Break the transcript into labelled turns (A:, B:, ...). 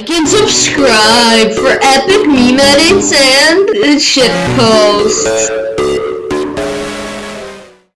A: Like and subscribe for epic meme edits and shit posts.